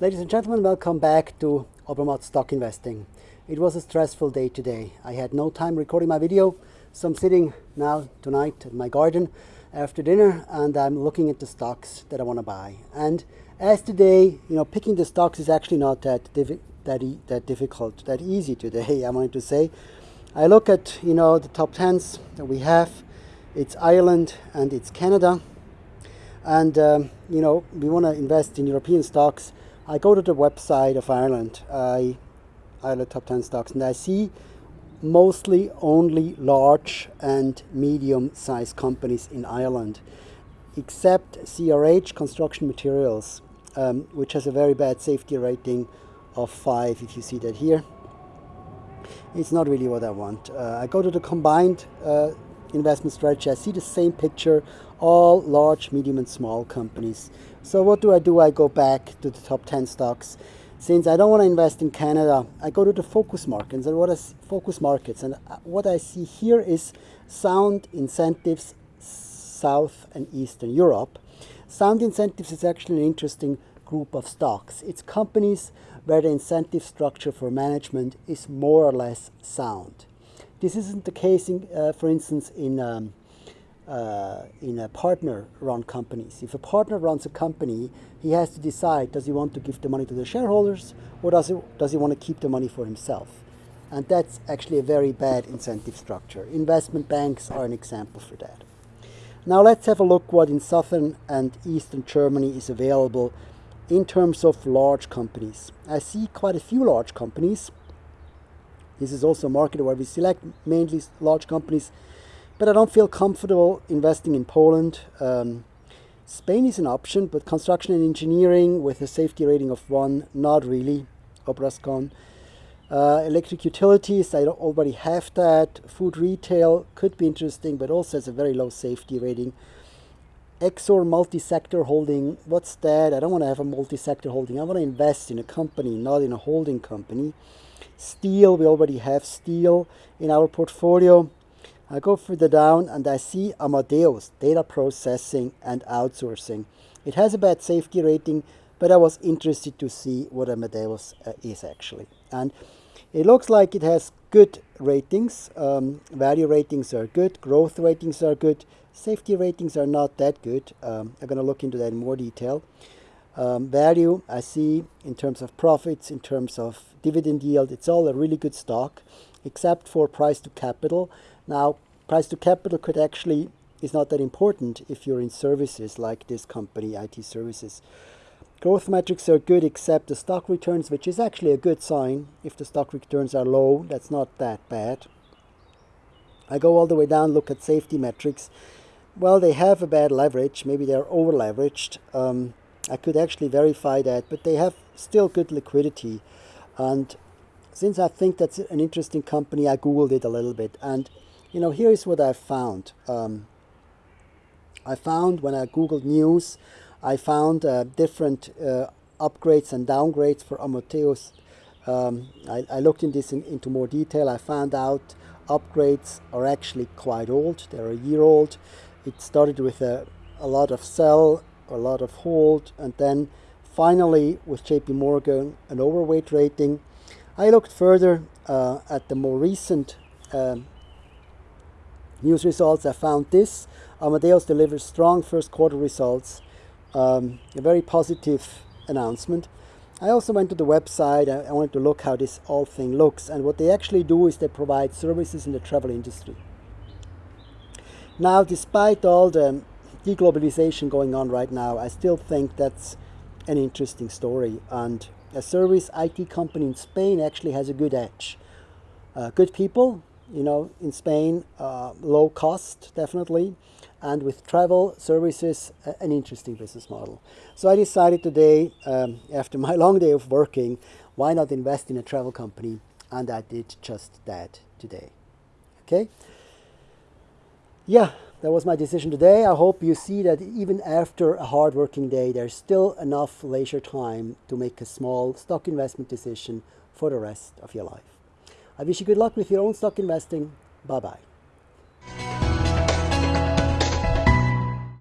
Ladies and gentlemen, welcome back to Obermatt Stock Investing. It was a stressful day today. I had no time recording my video, so I'm sitting now tonight in my garden after dinner and I'm looking at the stocks that I want to buy. And as today, you know, picking the stocks is actually not that, that, e that difficult, that easy today, I wanted to say. I look at, you know, the top 10s that we have. It's Ireland and it's Canada. And, um, you know, we want to invest in European stocks I go to the website of Ireland, I, Ireland top 10 stocks, and I see mostly only large and medium sized companies in Ireland, except CRH Construction Materials, um, which has a very bad safety rating of 5, if you see that here. It's not really what I want. Uh, I go to the combined uh, investment strategy, I see the same picture, all large, medium and small companies. So what do I do? I go back to the top 10 stocks. Since I don't want to invest in Canada, I go to the focus markets and what is focus markets and uh, what I see here is sound incentives South and Eastern Europe. Sound incentives is actually an interesting group of stocks. It's companies where the incentive structure for management is more or less sound. This isn't the case, in, uh, for instance, in um, uh, in a partner-run companies. If a partner runs a company, he has to decide: does he want to give the money to the shareholders, or does he does he want to keep the money for himself? And that's actually a very bad incentive structure. Investment banks are an example for that. Now let's have a look what in southern and eastern Germany is available in terms of large companies. I see quite a few large companies. This is also a market where we select mainly large companies but I don't feel comfortable investing in Poland. Um, Spain is an option, but construction and engineering with a safety rating of one, not really. Obrascon. Uh, electric utilities, I already have that. Food retail could be interesting, but also has a very low safety rating. Exor multi-sector holding, what's that? I don't want to have a multi-sector holding. I want to invest in a company, not in a holding company. Steel, we already have steel in our portfolio. I go further down and I see Amadeus, data processing and outsourcing. It has a bad safety rating, but I was interested to see what Amadeus uh, is actually. And it looks like it has good ratings. Um, value ratings are good, growth ratings are good, safety ratings are not that good. Um, I'm going to look into that in more detail. Um, value, I see in terms of profits, in terms of dividend yield, it's all a really good stock, except for price to capital. Now, price to capital could actually is not that important if you're in services like this company, IT services. Growth metrics are good except the stock returns, which is actually a good sign. If the stock returns are low, that's not that bad. I go all the way down, look at safety metrics. Well, they have a bad leverage. Maybe they're over leveraged. Um, I could actually verify that, but they have still good liquidity. And since I think that's an interesting company, I Googled it a little bit. And, you know, here is what I found. Um, I found when I Googled news, I found uh, different uh, upgrades and downgrades for Amadeus. Um, I, I, looked in this in, into more detail. I found out upgrades are actually quite old. They're a year old. It started with a, a lot of sell, a lot of hold, and then finally with JP Morgan, an overweight rating. I looked further uh, at the more recent um, news results. I found this. Amadeus delivers strong first quarter results. Um, a very positive announcement. I also went to the website. I, wanted to look how this whole thing looks. And what they actually do is they provide services in the travel industry. Now, despite all the deglobalization going on right now, I still think that's an interesting story. And a service IT company in Spain actually has a good edge. Uh, good people, you know, in Spain, uh, low cost, definitely, and with travel services, an interesting business model. So I decided today, um, after my long day of working, why not invest in a travel company? And I did just that today. Okay? Yeah, that was my decision today. I hope you see that even after a hard working day, there's still enough leisure time to make a small stock investment decision for the rest of your life. I wish you good luck with your own stock investing. Bye bye.